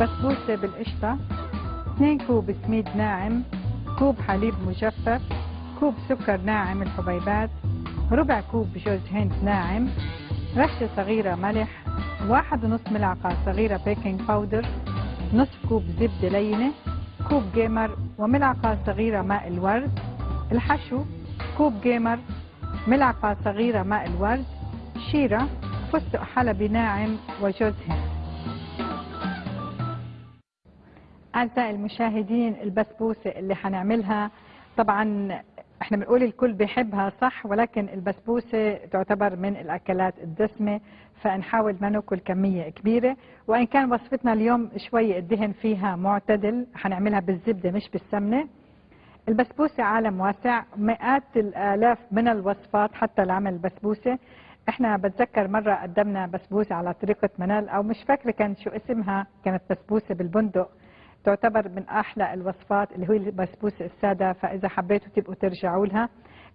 بسبوسة بالقشطة 2 كوب سميد ناعم كوب حليب مجفف كوب سكر ناعم الحبيبات ربع كوب جوز هند ناعم رشة صغيرة ملح واحد ونص ملعقة صغيرة baking powder نصف كوب زبدة لينة كوب جيمر وملعقة صغيرة ماء الورد الحشو كوب جيمر ملعقة صغيرة ماء الورد شيرة فستق حلبي ناعم وجوز هند. أعزائي المشاهدين البسبوسة اللي حنعملها. طبعا إحنا بنقول الكل بيحبها صح ولكن البسبوسة تعتبر من الأكلات الدسمة فنحاول ما نأكل كمية كبيرة. وإن كان وصفتنا اليوم شوي الدهن فيها معتدل حنعملها بالزبدة مش بالسمنة. البسبوسة عالم واسع مئات الآلاف من الوصفات حتى لعمل البسبوسة. إحنا بتذكر مرة قدمنا بسبوسة على طريقة منال أو مش فاكرة كان شو اسمها كانت بسبوسة بالبندق. تعتبر من أحلى الوصفات اللي هي البسبوسة السادة فإذا حبيتوا تبقوا ترجعوا لها.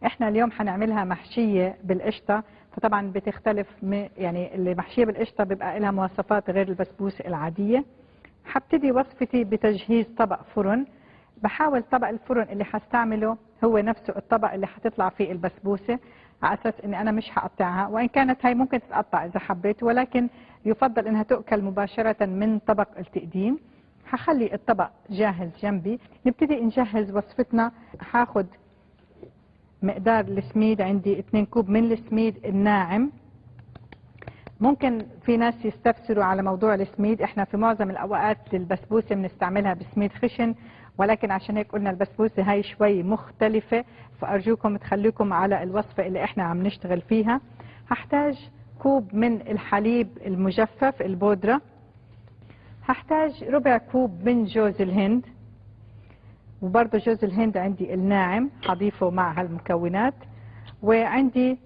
إحنا اليوم حنعملها محشية بالقشطة. فطبعا بتختلف يعني اللي محشية بالقشطة بيبقى لها مواصفات غير البسبوسة العادية. حبتدي وصفتي بتجهيز طبق فرن. بحاول طبق الفرن اللي حستعمله هو نفسه الطبق اللي حتطلع فيه البسبوسة على أساس إني أنا مش هقطعها. وإن كانت هاي ممكن تتقطع إذا حبيت ولكن يفضل إنها تؤكل مباشرة من طبق التقديم. هخلي الطبق جاهز جنبي. نبتدي نجهز وصفتنا. هاخد مقدار السميد عندي 2 كوب من السميد الناعم. ممكن في ناس يستفسروا على موضوع السميد. إحنا في معظم الأوقات البسبوسة بنستعملها بسميد خشن ولكن عشان هيك قلنا البسبوسة هاي شوي مختلفة فأرجوكم تخليكم على الوصفة اللي إحنا عم نشتغل فيها. هحتاج كوب من الحليب المجفف البودرة. هحتاج ربع كوب من جوز الهند. وبرضه جوز الهند عندي الناعم هضيفه مع هالمكونات. وعندي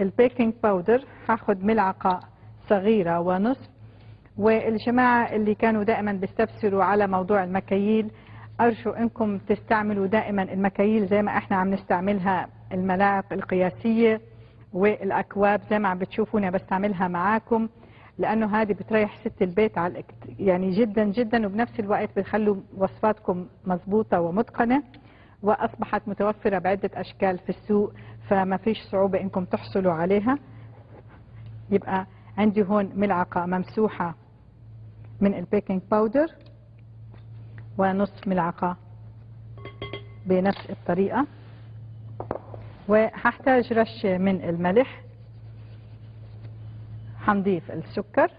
ال baking powder هاخد ملعقة صغيرة ونصف. والجماعة اللي كانوا دائما بيستفسروا على موضوع المكاييل أرجو أنكم تستعملوا دائما المكاييل زي ما إحنا عم نستعملها الملاعق القياسية والأكواب زي ما عم بتشوفوني بستعملها معاكم. لأنه هذه بتريح ست البيت على يعني جدا جدا وبنفس الوقت بتخلوا وصفاتكم مضبوطة ومتقنة وأصبحت متوفرة بعدة أشكال في السوق فما فيش صعوبة إنكم تحصلوا عليها. يبقى عندي هون ملعقة ممسوحة من ال baking powder ونصف ملعقة بنفس الطريقة وهحتاج رشة من الملح. هنضيف السكر.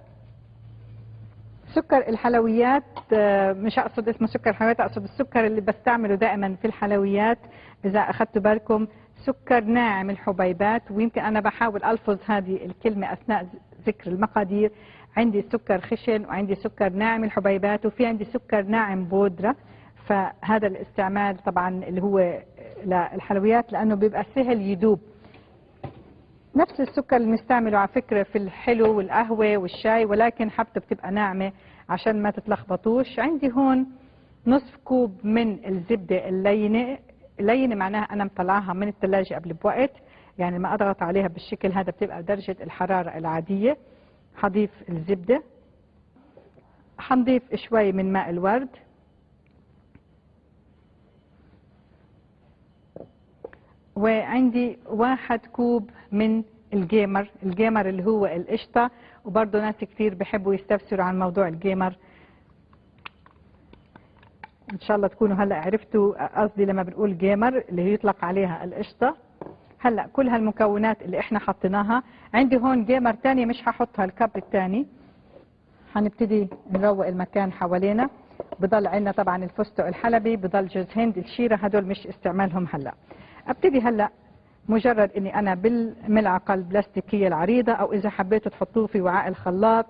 سكر الحلويات آه، مش أقصد اسمه سكر الحلويات أقصد السكر اللي بستعمله دائما في الحلويات. إذا اخذتوا بالكم سكر ناعم الحبيبات ويمكن أنا بحاول ألفظ هذه الكلمة أثناء ذكر المقادير. عندي سكر خشن وعندي سكر ناعم الحبيبات وفي عندي سكر ناعم بودرة. فهذا الاستعمال طبعا اللي هو للحلويات لأنه بيبقى سهل يدوب نفس السكر اللي بنستعمله على فكرة في الحلو والقهوة والشاي ولكن حبته بتبقى ناعمة عشان ما تتلخبطوش. عندي هون نصف كوب من الزبدة اللينة. اللينة معناها أنا مطلعاها من الثلاجة قبل بوقت. يعني ما أضغط عليها بالشكل هذا بتبقى درجة الحرارة العادية. هضيف الزبدة. هنضيف شوي من ماء الورد. وعندي واحد كوب من الجيمر الجيمر اللي هو القشطة وبرضه ناس كتير بيحبوا يستفسروا عن موضوع الجيمر. إن شاء الله تكونوا هلأ عرفتوا قصدي لما بنقول جيمر اللي يطلق عليها القشطة. هلأ كل هالمكونات اللي إحنا حطيناها. عندي هون جيمر تاني مش هحطها ال cup التاني. هنبتدي نروق المكان حوالينا. بضل عندنا طبعا الفستق الحلبي بضل جوز هند الشيرة هدول مش استعمالهم هلأ. أبتدي هلأ مجرد إني أنا بالملعقة البلاستيكية العريضة أو إذا حبيتوا تحطوه في وعاء الخلاط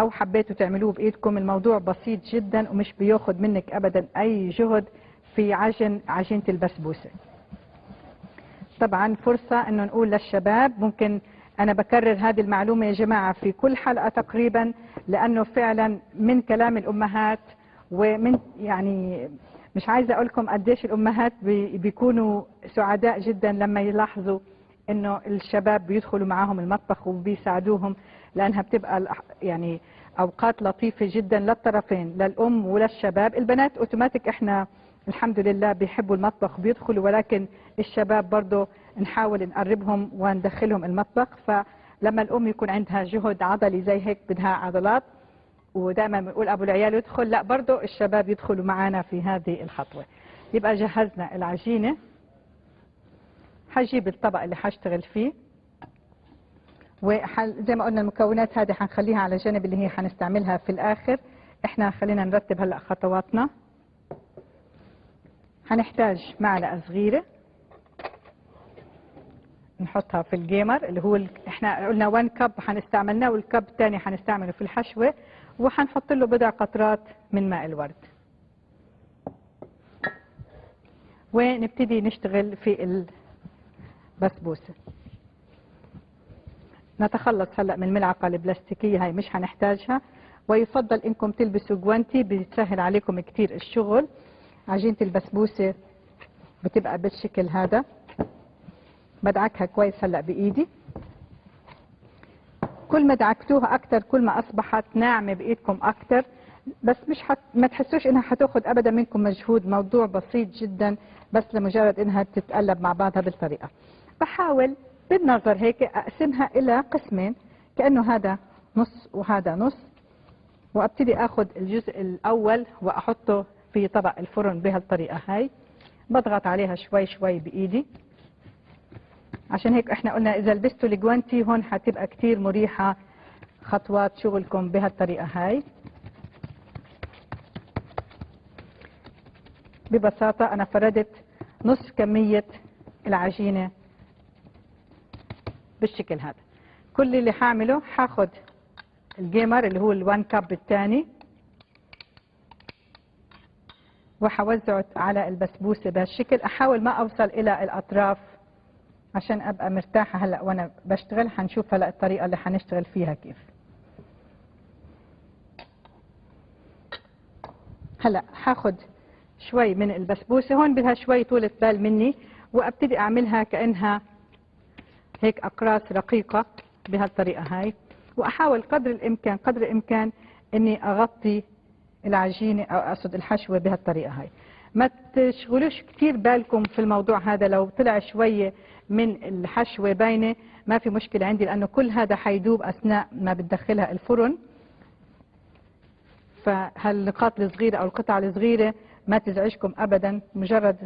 أو حبيتوا تعملوه بإيدكم. الموضوع بسيط جدا ومش بياخد منك ابدا أي جهد في عجن عجينة البسبوسة. طبعا فرصة إنه نقول للشباب ممكن أنا بكرر هذه المعلومة يا جماعة في كل حلقة تقريبا لأنه فعلا من كلام الأمهات ومن يعني مش عايزة أقول لكم قديش الأمهات بي- بيكونوا سعداء جدا لما يلاحظوا إنه الشباب بيدخلوا معاهم المطبخ وبيساعدوهم لأنها بتبقى يعني أوقات لطيفة جدا للطرفين للأم وللشباب. البنات أوتوماتيك إحنا الحمد لله بيحبوا المطبخ بيدخلوا ولكن الشباب برضه نحاول نقربهم وندخلهم المطبخ. فلما الأم يكون عندها جهد عضلي زي هيك بدها عضلات ودائما بنقول أبو العيال يدخل لا برضه الشباب يدخلوا معنا في هذه الخطوة. يبقى جهزنا العجينة. حجيب الطبق اللي حاشتغل فيه. وزي ما قلنا المكونات هذه حنخليها على جنب اللي هي حنستعملها في الآخر. إحنا خلينا نرتب هلأ خطواتنا. هنحتاج معلقة صغيرة. نحطها في الجيمر اللي هو إحنا قلنا 1 كب حنستعملناه والكب الثاني حنستعمله في الحشوة. وحنحط له بضع قطرات من ماء الورد. ونبتدي نشتغل في البسبوسة؟ نتخلص هلأ من الملعقه البلاستيكية هاي مش هنحتاجها ويفضل إنكم تلبسوا جوانتي بيسهل عليكم كثير الشغل. عجينة البسبوسة بتبقى بالشكل هذا. بدعكها كويس هلأ بإيدي. كل ما دعكتوها أكثر كل ما أصبحت ناعمة بإيدكم أكثر بس مش حت... ما تحسوش إنها حتأخذ ابدا منكم مجهود. موضوع بسيط جدا بس لمجرد إنها تتقلب مع بعضها بالطريقة. بحاول بالنظر هيك أقسمها إلى قسمين. كأنه هذا نص وهذا نص. وأبتدي آخذ الجزء الأول وأحطه في طبق الفرن بهالطريقة هاي. بضغط عليها شوي شوي بإيدي. عشان هيك إحنا قلنا إذا لبستوا الجوانتي هون حتبقى كتير مريحة خطوات شغلكم بهالطريقة هاي. ببساطة أنا فردت نص كمية العجينة بالشكل هذا. كل اللي حاعمله حاخد الجيمر اللي هو الوان كاب الثاني وحوزعه على البسبوسة بهالشكل. أحاول ما أوصل إلى الأطراف عشان أبقى مرتاحة هلا وأنا بشتغل حنشوف هلا الطريقة اللي حنشتغل فيها كيف. هلا حاخد شوي من البسبوسة هون بدها شوي طولة بال مني وأبتدي أعملها كأنها هيك أقراص رقيقة بهالطريقة هاي. وأحاول قدر الإمكان قدر الإمكان إني أغطي العجينة أو أقصد الحشوة بهالطريقة هاي. ما تشغلوش كثير بالكم في الموضوع هذا لو طلع شوية من الحشوه باينه ما في مشكلة عندي لأنه كل هذا حيدوب أثناء ما بتدخلها الفرن. فهالنقاط الصغيرة أو القطع الصغيرة ما تزعجكم ابدا مجرد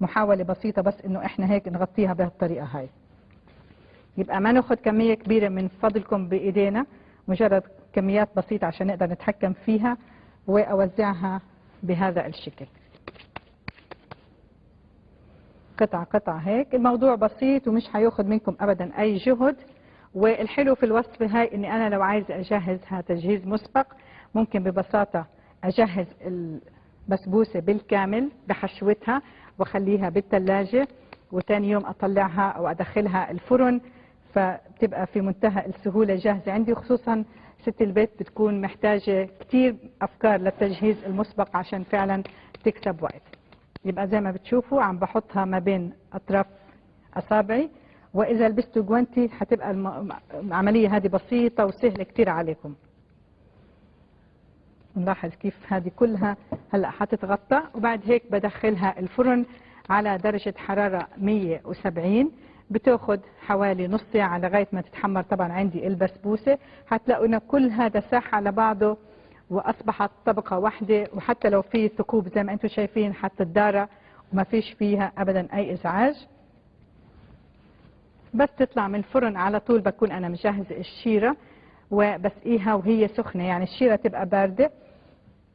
محاولة بسيطة بس إنه إحنا هيك نغطيها بهالطريقة هاي. يبقى ما ناخذ كمية كبيرة من فضلكم بإيدينا مجرد كميات بسيطة عشان نقدر نتحكم فيها وأوزعها بهذا الشكل. قطعة قطعة هيك. الموضوع بسيط ومش هياخذ منكم ابدا أي جهد. والحلو في الوصفة هاي إني أنا لو عايزة اجهزها تجهيز مسبق ممكن ببساطة أجهز البسبوسة بالكامل بحشوتها وأخليها بالثلاجة وثاني يوم أطلعها أو أدخلها الفرن فبتبقى في منتهى السهولة جاهزة عندي. خصوصا ست البيت بتكون محتاجة كتير أفكار للتجهيز المسبق عشان فعلا تكسب وقت. يبقى زي ما بتشوفوا عم بحطها ما بين أطراف أصابعي وإذا لبستوا جوانتي حتبقى العملية هذه بسيطة وسهلة كثير عليكم. نلاحظ كيف هذه كلها هلأ حتتغطى وبعد هيك بدخلها الفرن على درجة حرارة 170 بتأخذ حوالي نص ساعة لغاية ما تتحمر. طبعا عندي البسبوسه حتلاقوا انه كل هذا ساح على بعضه وأصبحت طبقة واحدة وحتى لو في ثقوب زي ما أنتم شايفين حتى الدارة وما فيش فيها ابدا أي إزعاج. بس تطلع من الفرن على طول بكون أنا مجهزه الشيرة وبسقيها وهي سخنة. يعني الشيرة تبقى باردة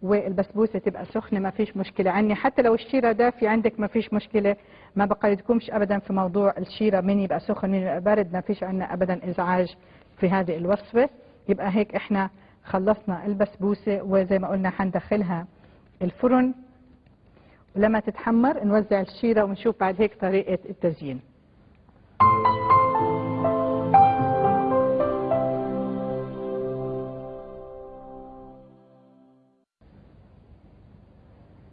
والبسبوسة تبقى سخنة ما فيش مشكلة. عني حتى لو الشيرة دافية عندك ما فيش مشكلة. ما بقيدكمش ابدا في موضوع الشيرة مين يبقى سخن مين يبقى بارد ما فيش عندنا ابدا إزعاج في هذه الوصفة. يبقى هيك إحنا خلصنا البسبوسة وزي ما قلنا حندخلها الفرن. ولما تتحمر نوزع الشيرة ونشوف بعد هيك طريقة التزيين.